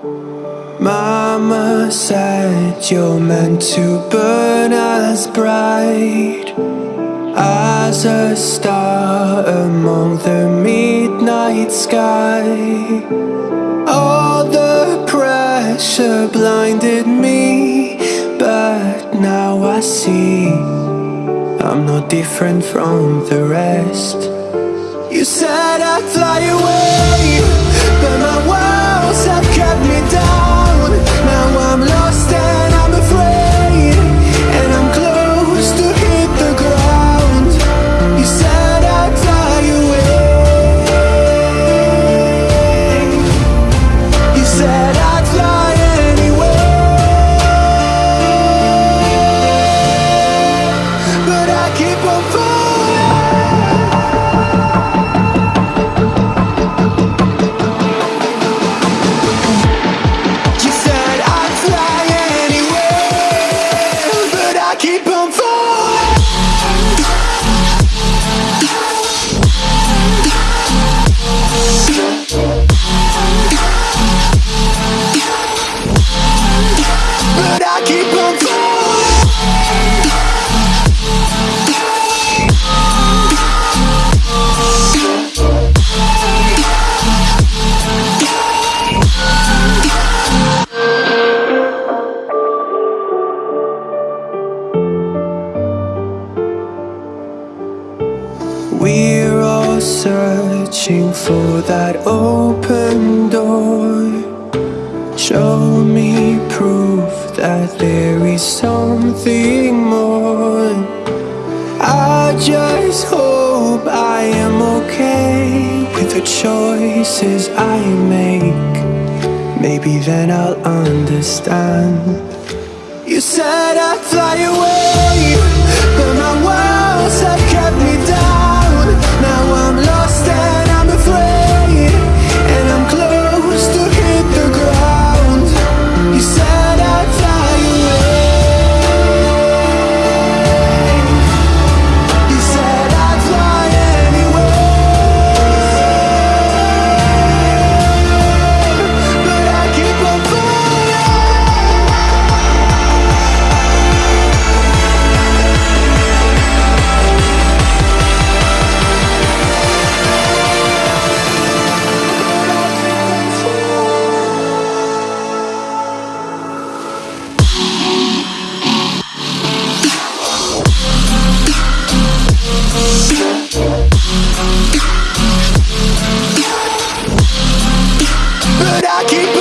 Mama said you're meant to burn as bright as a star among the midnight sky. All the pressure blinded me, but now I see I'm no different from the rest. You said I'd fly away, keep on falling. We're all searching for that open door. Show me proof that there is something more. I just hope I am okay with the choices I make. Maybe then I'll understand. You said I'd fly away, I keep